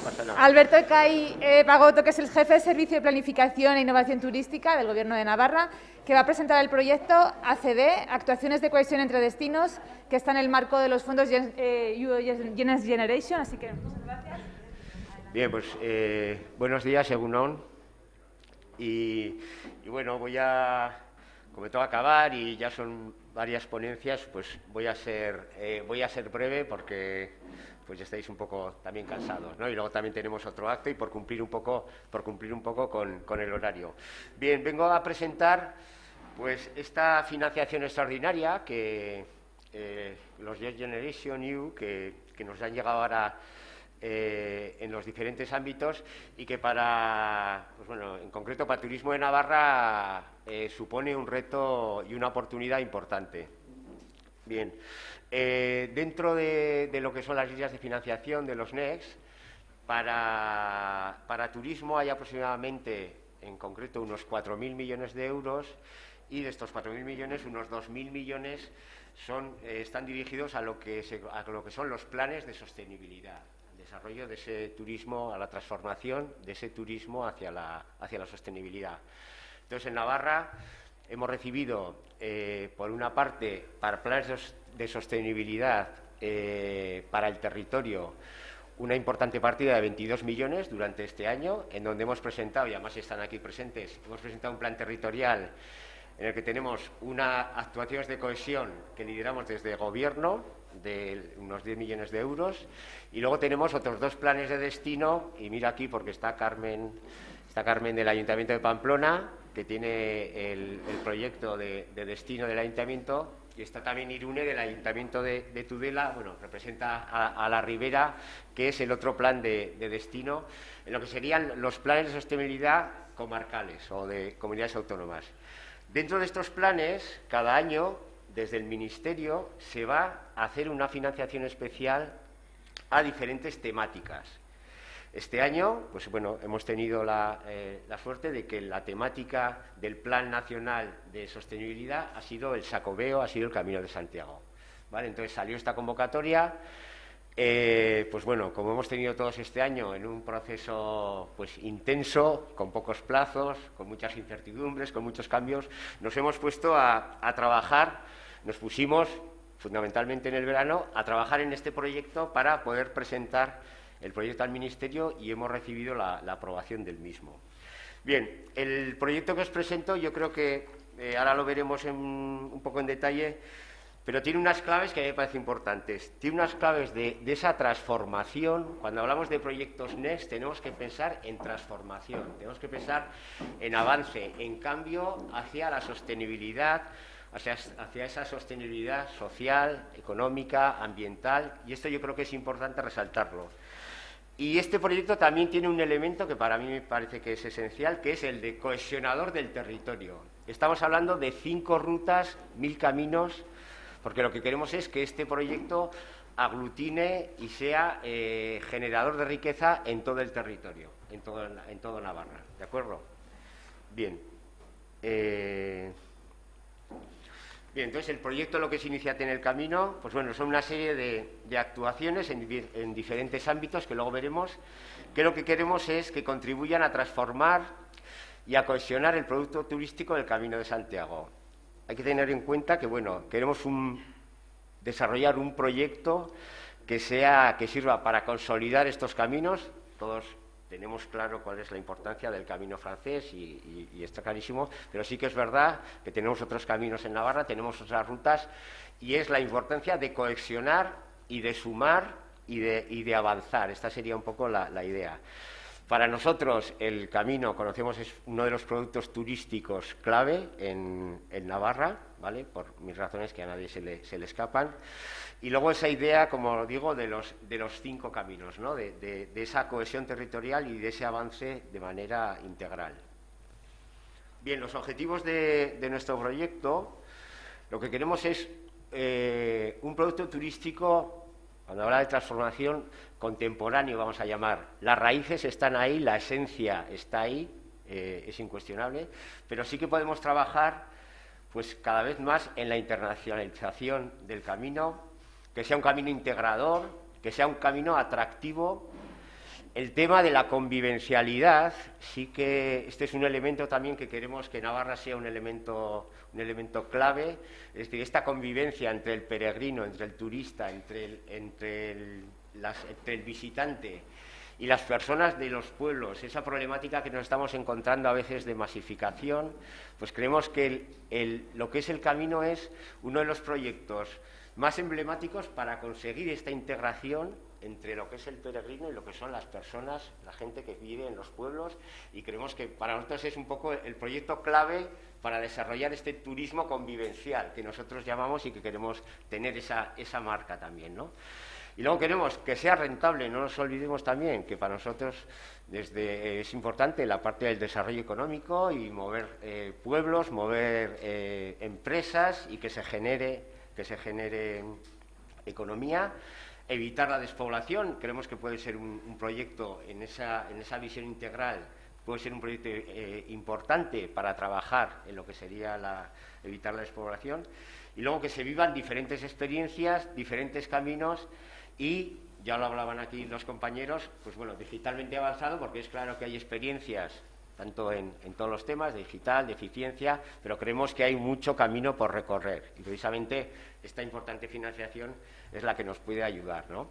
pasa nada. Alberto Ecay eh, Pagoto, que es el jefe de Servicio de Planificación e Innovación Turística del Gobierno de Navarra, que va a presentar el proyecto ACD, Actuaciones de Cohesión entre Destinos, que está en el marco de los fondos eh, Generation. Así que, muchas gracias. Bien, pues eh, buenos días, y, y bueno, voy a, como tengo que acabar y ya son varias ponencias, pues voy a ser, eh, voy a ser breve porque pues estáis un poco también cansados, ¿no? Y luego también tenemos otro acto y por cumplir un poco, por cumplir un poco con, el horario. Bien, vengo a presentar pues esta financiación extraordinaria que eh, los Generation New, que, que nos han llegado ahora eh, en los diferentes ámbitos y que para, pues bueno, en concreto para Turismo de Navarra eh, supone un reto y una oportunidad importante. Bien, eh, dentro de, lo que son las líneas de financiación de los NEX, para, para turismo hay aproximadamente, en concreto, unos 4.000 millones de euros y de estos 4.000 millones, unos 2.000 millones son, están dirigidos a lo, que a lo que son los planes de sostenibilidad desarrollo de ese turismo, a la transformación de ese turismo hacia la, hacia la sostenibilidad. Entonces, en Navarra hemos recibido, eh, por una parte, para planes de sostenibilidad eh, para el territorio, una importante partida de 22 millones durante este año, en donde hemos presentado, y además están aquí presentes, hemos presentado un plan territorial en el que tenemos unas actuaciones de cohesión que lideramos desde Gobierno, de unos 10 millones de euros, y luego tenemos otros dos planes de destino, y mira aquí porque está Carmen, está Carmen del Ayuntamiento de Pamplona, que tiene el, proyecto de, destino del Ayuntamiento, y está también Irune del Ayuntamiento de, Tudela, bueno, representa a, la Ribera, que es el otro plan de, de destino, en lo que serían los planes de sostenibilidad comarcales o de comunidades autónomas. Dentro de estos planes, cada año, desde el Ministerio, se va a hacer una financiación especial a diferentes temáticas. Este año, pues bueno, hemos tenido eh, la, suerte de que la temática del Plan Nacional de Sostenibilidad ha sido el Sacobeo, ha sido el Camino de Santiago. ¿Vale? Entonces salió esta convocatoria. Eh, pues bueno, como hemos tenido todos este año en un proceso pues intenso, con pocos plazos, con muchas incertidumbres, con muchos cambios, nos hemos puesto a trabajar, nos pusimos fundamentalmente en el verano, a trabajar en este proyecto para poder presentar el proyecto al Ministerio y hemos recibido la, aprobación del mismo. Bien, el proyecto que os presento yo creo que eh, ahora lo veremos un poco en detalle, pero tiene unas claves que a mí me parecen importantes. Tiene unas claves de, de, esa transformación. Cuando hablamos de proyectos NEST tenemos que pensar en transformación, tenemos que pensar en avance, en cambio hacia la sostenibilidad, hacia, esa sostenibilidad social, económica, ambiental, y esto yo creo que es importante resaltarlo. Y este proyecto también tiene un elemento que para mí me parece que es esencial, que es el de cohesionador del territorio. Estamos hablando de cinco rutas, mil caminos, porque lo que queremos es que este proyecto aglutine y sea eh, generador de riqueza en todo el territorio, en todo, en todo Navarra. ¿De acuerdo? Bien. Eh, Bien, entonces el proyecto lo que se inicia en el camino, pues bueno, son una serie de, actuaciones en, diferentes ámbitos que luego veremos, que lo que queremos es que contribuyan a transformar y a cohesionar el producto turístico del Camino de Santiago. Hay que tener en cuenta que, bueno, queremos desarrollar un proyecto que, sea, que sirva para consolidar estos caminos, todos tenemos claro cuál es la importancia del camino francés y, está clarísimo, pero sí que es verdad que tenemos otros caminos en Navarra, tenemos otras rutas y es la importancia de cohesionar y de sumar y de, avanzar. Esta sería un poco la, idea. Para nosotros el camino, conocemos, es uno de los productos turísticos clave en, Navarra, ¿vale? por mis razones que a nadie se le, se le escapan. Y luego esa idea, como digo, de los, de los cinco caminos, ¿no? de, esa cohesión territorial y de ese avance de manera integral. Bien, los objetivos de, nuestro proyecto, lo que queremos es eh, un producto turístico, cuando habla de transformación, contemporáneo, vamos a llamar. Las raíces están ahí, la esencia está ahí, eh, es incuestionable, pero sí que podemos trabajar pues cada vez más en la internacionalización del camino, que sea un camino integrador, que sea un camino atractivo el tema de la convivencialidad, sí que este es un elemento también que queremos que Navarra sea un elemento, un elemento clave, es decir, esta convivencia entre el peregrino, entre el turista, entre entre el, visitante y las personas de los pueblos, esa problemática que nos estamos encontrando a veces de masificación, pues creemos que lo que es el camino es uno de los proyectos más emblemáticos para conseguir esta integración entre lo que es el peregrino y lo que son las personas, la gente que vive en los pueblos y creemos que para nosotros es un poco el proyecto clave para desarrollar este turismo convivencial que nosotros llamamos y que queremos tener esa, esa marca también, ¿no? Y luego queremos que sea rentable, no nos olvidemos también que para nosotros desde, es importante la parte del desarrollo económico y mover eh, pueblos, mover eh, empresas y que se genere, que se genere economía evitar la despoblación, creemos que puede ser un, proyecto en esa, en esa, visión integral, puede ser un proyecto eh, importante para trabajar en lo que sería la, evitar la despoblación, y luego que se vivan diferentes experiencias, diferentes caminos y, ya lo hablaban aquí los compañeros, pues bueno, digitalmente avanzado, porque es claro que hay experiencias tanto en, todos los temas, de digital, de eficiencia, pero creemos que hay mucho camino por recorrer y precisamente esta importante financiación es la que nos puede ayudar. ¿no?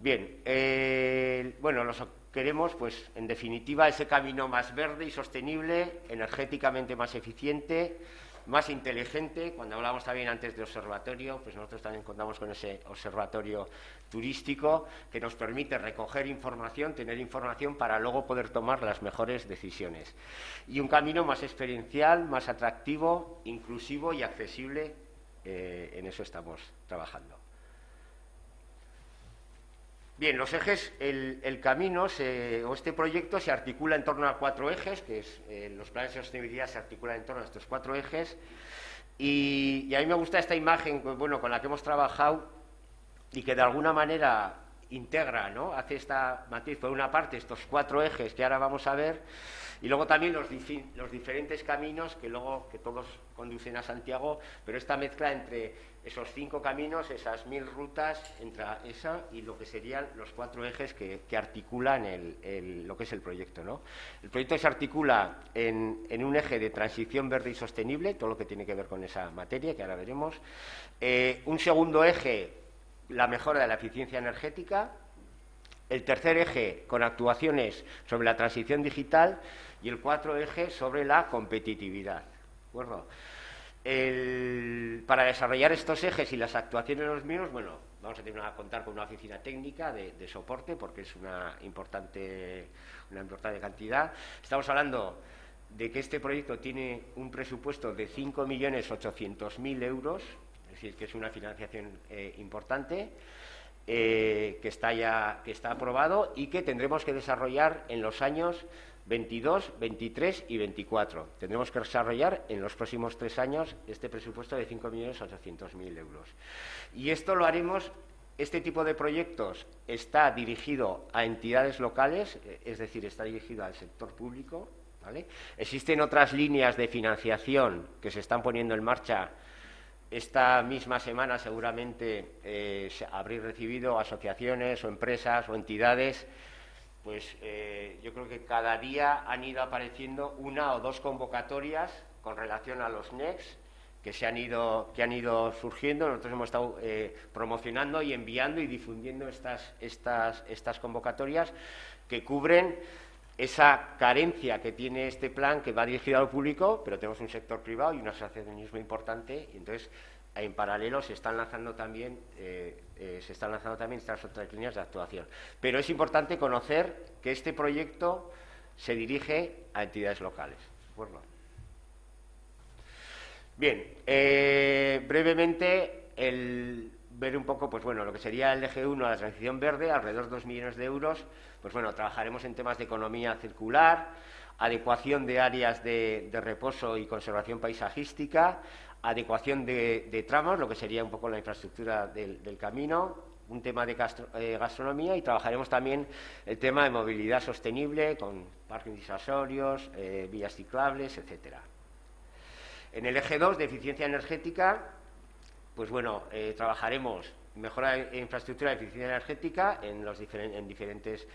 Bien, eh, bueno, nos queremos, pues, en definitiva, ese camino más verde y sostenible, energéticamente más eficiente, más inteligente. Cuando hablamos también antes de observatorio, pues nosotros también contamos con ese observatorio turístico que nos permite recoger información, tener información para luego poder tomar las mejores decisiones. Y un camino más experiencial, más atractivo, inclusivo y accesible. Eh, en eso estamos trabajando. Bien, los ejes, el, camino o este proyecto se articula en torno a cuatro ejes, que es, eh, los planes de sostenibilidad se articulan en torno a estos cuatro ejes, y, a mí me gusta esta imagen bueno, con la que hemos trabajado y que de alguna manera integra, ¿no? hace esta matiz, por una parte, estos cuatro ejes que ahora vamos a ver, y luego también los, diferentes caminos que luego, que todos conducen a Santiago, pero esta mezcla entre esos cinco caminos, esas mil rutas, entre esa y lo que serían los cuatro ejes que, articulan lo que es el proyecto. ¿no? El proyecto se articula en, un eje de transición verde y sostenible, todo lo que tiene que ver con esa materia, que ahora veremos. Eh, un segundo eje, la mejora de la eficiencia energética. El tercer eje, con actuaciones sobre la transición digital. Y el cuarto eje, sobre la competitividad. ¿De para desarrollar estos ejes y las actuaciones de los mismos, bueno, vamos a tener que contar con una oficina técnica de, soporte porque es una importante, una importante cantidad. Estamos hablando de que este proyecto tiene un presupuesto de 5.800.000 euros, es decir, que es una financiación eh, importante, eh, que, está ya, que está aprobado y que tendremos que desarrollar en los años 22, 23 y 24. Tendremos que desarrollar en los próximos tres años este presupuesto de 5.800.000 euros. Y esto lo haremos, este tipo de proyectos está dirigido a entidades locales, eh, es decir, está dirigido al sector público. Existen otras líneas de financiación que se están poniendo en marcha. Esta misma semana seguramente eh, habréis recibido asociaciones o empresas o entidades pues eh, yo creo que cada día han ido apareciendo una o dos convocatorias con relación a los NEX que, se han, ido, que han ido surgiendo. Nosotros hemos estado eh, promocionando y enviando y difundiendo estas, estas, estas convocatorias que cubren esa carencia que tiene este plan que va dirigido al público, pero tenemos un sector privado y un asociacionismo importante, y entonces en paralelo se están lanzando también eh, eh, se están lanzando también estas otras líneas de actuación. Pero es importante conocer que este proyecto se dirige a entidades locales. Bien, eh, brevemente el ver un poco, pues bueno, lo que sería el eje 1, la transición verde, alrededor de 2 millones de euros. Pues bueno, trabajaremos en temas de economía circular, adecuación de áreas de reposo y conservación paisajística, adecuación de, tramos, lo que sería un poco la infraestructura del, camino, un tema de eh, gastronomía y trabajaremos también el tema de movilidad sostenible con parques disuasorios, eh, vías ciclables, etcétera. En el eje 2 de eficiencia energética, pues bueno, eh, trabajaremos mejora de infraestructura de eficiencia energética en, los en diferentes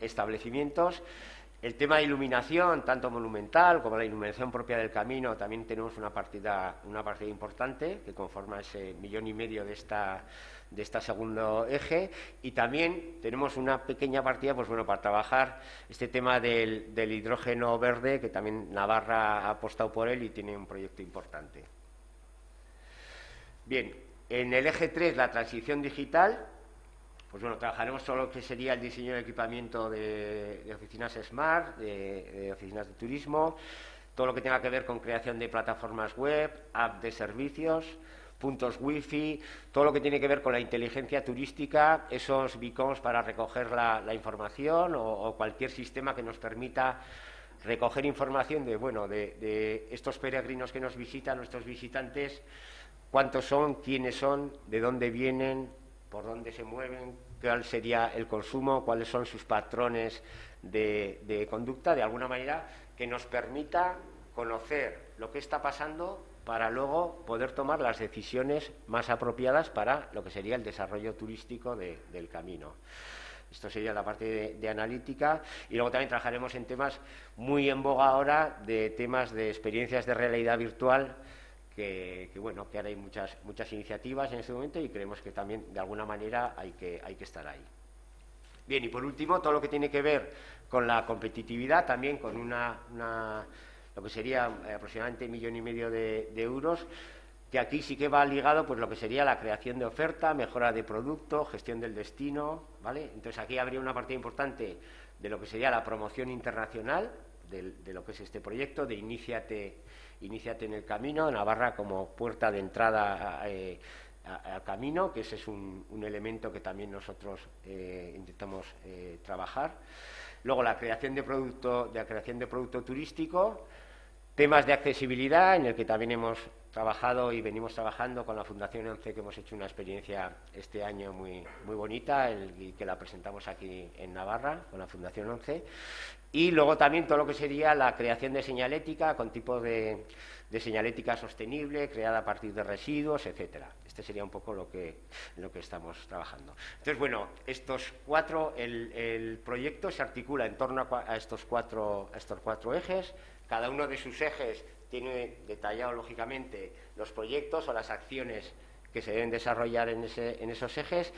establecimientos. El tema de iluminación, tanto monumental como la iluminación propia del camino, también tenemos una partida, una partida importante que conforma ese millón y medio de esta, de este segundo eje y también tenemos una pequeña partida pues bueno para trabajar este tema del, hidrógeno verde que también Navarra ha apostado por él y tiene un proyecto importante. Bien, en el eje 3 la transición digital pues bueno, trabajaremos todo lo que sería el diseño de equipamiento de, oficinas smart, de, oficinas de turismo, todo lo que tenga que ver con creación de plataformas web, app de servicios, puntos wifi, todo lo que tiene que ver con la inteligencia turística, esos beacons para recoger la, información o, cualquier sistema que nos permita recoger información de, bueno, de, estos peregrinos que nos visitan, nuestros visitantes, cuántos son, quiénes son, de dónde vienen, por dónde se mueven, cuál sería el consumo, cuáles son sus patrones de, conducta, de alguna manera que nos permita conocer lo que está pasando para luego poder tomar las decisiones más apropiadas para lo que sería el desarrollo turístico del camino. Esto sería la parte de, analítica y luego también trabajaremos en temas muy en boga ahora de temas de experiencias de realidad virtual que, bueno, que ahora hay muchas, muchas iniciativas en este momento y creemos que también de alguna manera hay que, hay que estar ahí. Bien, y por último, todo lo que tiene que ver con la competitividad, también con una, lo que sería aproximadamente un millón y medio de, euros, que aquí sí que va ligado pues lo que sería la creación de oferta, mejora de producto, gestión del destino, ¿vale? Entonces aquí habría una parte importante de lo que sería la promoción internacional de, de lo que es este proyecto, de Iniciate Iníciate en el camino, Navarra como puerta de entrada eh, al camino, que ese es un, elemento que también nosotros eh, intentamos eh, trabajar. Luego la creación de producto, de la creación de producto turístico, temas de accesibilidad, en el que también hemos trabajado y venimos trabajando con la Fundación ONCE, que hemos hecho una experiencia este año muy, muy bonita y que la presentamos aquí en Navarra con la Fundación ONCE. Y luego también todo lo que sería la creación de señalética con tipo de, señalética sostenible, creada a partir de residuos, etcétera. Este sería un poco lo que, lo que estamos trabajando. Entonces, bueno, estos cuatro, el, proyecto se articula en torno a, estos cuatro, a estos cuatro ejes. Cada uno de sus ejes tiene detallado, lógicamente, los proyectos o las acciones que se deben desarrollar en, esos ejes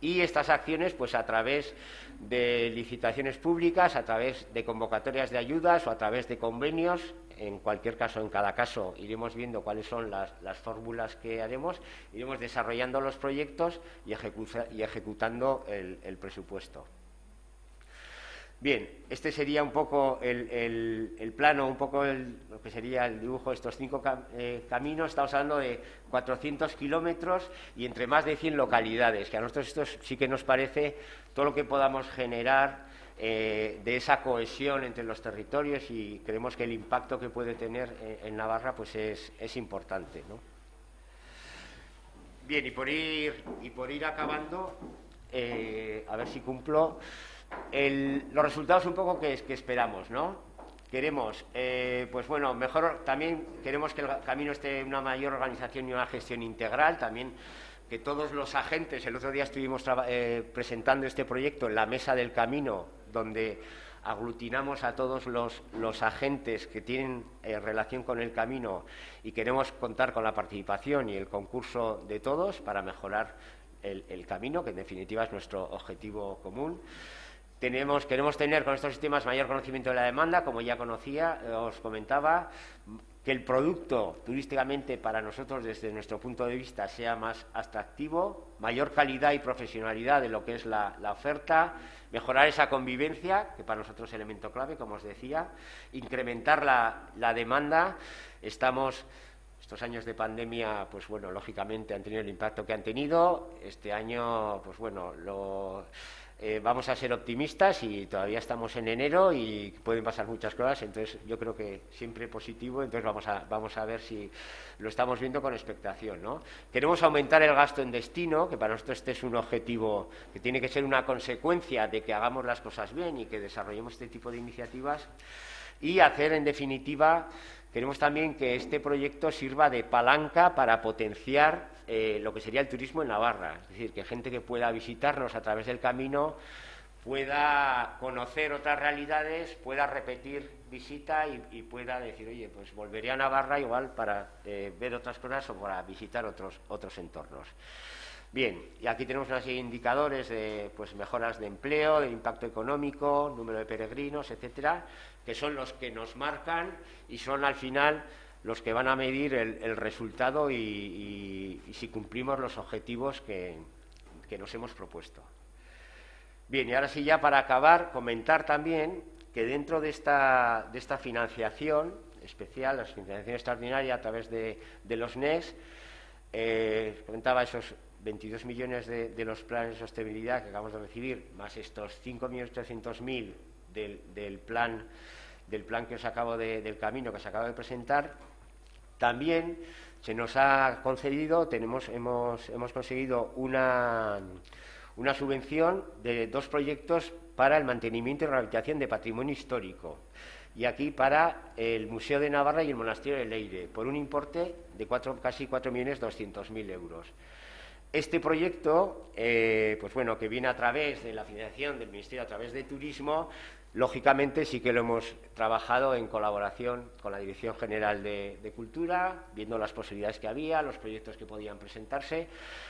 y estas acciones pues a través de licitaciones públicas, a través de convocatorias de ayudas o a través de convenios, en cualquier caso, en cada caso iremos viendo cuáles son las, fórmulas que haremos, iremos desarrollando los proyectos y, ejecutando el presupuesto. Bien, este sería un poco el, plano, un poco lo que sería el dibujo de estos cinco eh, caminos. Estamos hablando de 400 kilómetros y entre más de 100 localidades, que a nosotros esto sí que nos parece todo lo que podamos generar eh, de esa cohesión entre los territorios y creemos que el impacto que puede tener eh, en Navarra pues es, importante. Bien, y por ir, y por ir acabando, a ver si cumplo los resultados un poco que, esperamos, ¿no? Queremos, eh, pues bueno, mejor también queremos que el camino esté una mayor organización y una gestión integral, también que todos los agentes, el otro día estuvimos eh, presentando este proyecto en la mesa del camino, donde aglutinamos a todos los, agentes que tienen eh, relación con el camino y queremos contar con la participación y el concurso de todos para mejorar el camino, que en definitiva es nuestro objetivo común queremos tener con estos sistemas mayor conocimiento de la demanda, como ya conocía, eh, os comentaba, que el producto turísticamente para nosotros desde nuestro punto de vista sea más atractivo, mayor calidad y profesionalidad de lo que es la, oferta, mejorar esa convivencia, que para nosotros es elemento clave, como os decía, incrementar la, la demanda. Estamos estos años de pandemia, pues bueno, lógicamente han tenido el impacto que han tenido. Este año, pues bueno, lo eh, vamos a ser optimistas y todavía estamos en enero y pueden pasar muchas cosas, entonces yo creo que siempre positivo, entonces vamos a, vamos a ver si lo estamos viendo con expectación. ¿no? Queremos aumentar el gasto en destino, que para nosotros este es un objetivo que tiene que ser una consecuencia de que hagamos las cosas bien y que desarrollemos este tipo de iniciativas y hacer en definitiva, queremos también que este proyecto sirva de palanca para potenciar eh, lo que sería el turismo en Navarra, es decir, que gente que pueda visitarnos a través del camino pueda conocer otras realidades, pueda repetir visita y, pueda decir, oye, pues volveré a Navarra igual para eh, ver otras cosas o para visitar otros, otros entornos. Bien, y aquí tenemos una serie de indicadores de pues, mejoras de empleo, de impacto económico, número de peregrinos, etcétera, que son los que nos marcan y son al final los que van a medir el, resultado y, si cumplimos los objetivos que, nos hemos propuesto. Bien, y ahora sí ya para acabar, comentar también que dentro de esta, financiación especial, la financiación extraordinaria a través de, los NES, eh, comentaba esos 22 millones de, los planes de sostenibilidad que acabamos de recibir, más estos 5.800.000 del, del plan del plan que os acabo de, del camino que os acabo de presentar, también se nos ha concedido, tenemos, hemos, hemos conseguido una, una subvención de dos proyectos para el mantenimiento y rehabilitación de patrimonio histórico. Y aquí para el Museo de Navarra y el Monasterio de Leire, por un importe de cuatro, casi 4.200.000 euros. Este proyecto, eh, pues bueno, que viene a través de la financiación del Ministerio, a través de Turismo, lógicamente sí que lo hemos trabajado en colaboración con la Dirección General de, Cultura, viendo las posibilidades que había, los proyectos que podían presentarse.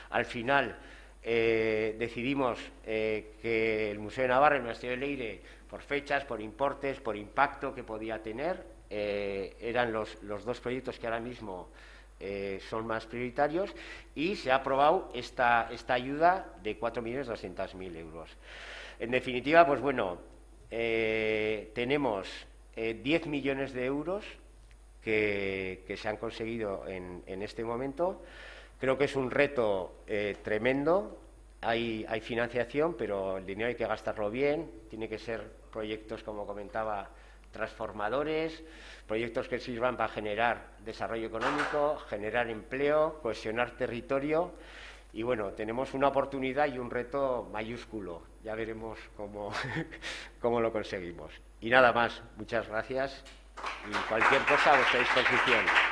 Al final eh, decidimos eh, que el Museo de Navarra y el Monasterio de Leire, por fechas, por importes, por impacto que podía tener, eran los, los dos proyectos que ahora mismo eh, son más prioritarios y se ha aprobado esta, esta ayuda de 4.200.000 euros. En definitiva, pues bueno, eh, tenemos 10 eh, millones de euros que, se han conseguido en, este momento. Creo que es un reto tremendo. Hay, hay financiación, pero el dinero hay que gastarlo bien. Tiene que ser proyectos, como comentaba, transformadores, proyectos que sirvan para generar desarrollo económico, generar empleo, cohesionar territorio. Y bueno, tenemos una oportunidad y un reto mayúsculo. Ya veremos cómo, cómo lo conseguimos. Y nada más, muchas gracias y cualquier cosa a vuestra disposición.